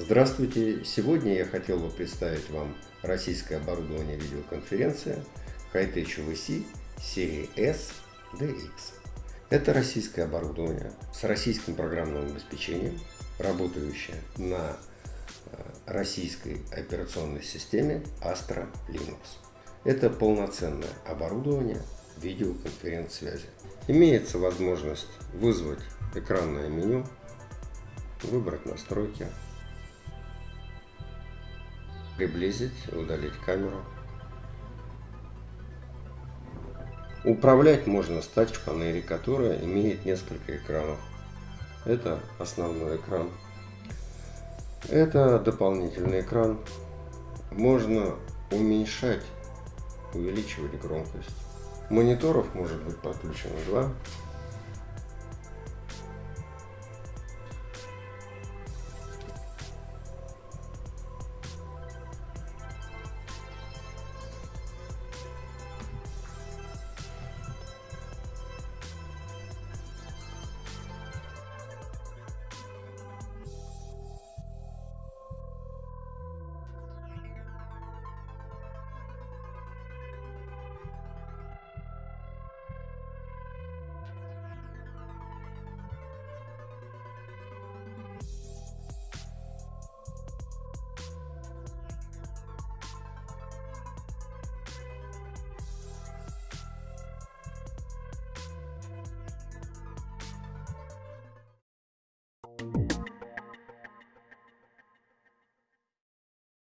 Здравствуйте! Сегодня я хотел бы представить вам российское оборудование видеоконференции Hightech VC серии S DX. Это российское оборудование с российским программным обеспечением, работающее на э, российской операционной системе Astra Linux. Это полноценное оборудование видеоконференц-связи. Имеется возможность вызвать экранное меню, выбрать настройки, приблизить, удалить камеру. Управлять можно с тач-панели, которая имеет несколько экранов. Это основной экран. Это дополнительный экран. Можно уменьшать, увеличивать громкость. Мониторов может быть подключено два.